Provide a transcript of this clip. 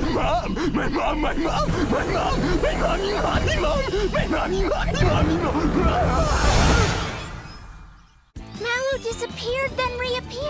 mom, my mom, my mom, my mom, my mommy, mommy, mom, my mommy, mommy, mommy, mom. Mallow disappeared, then reappeared.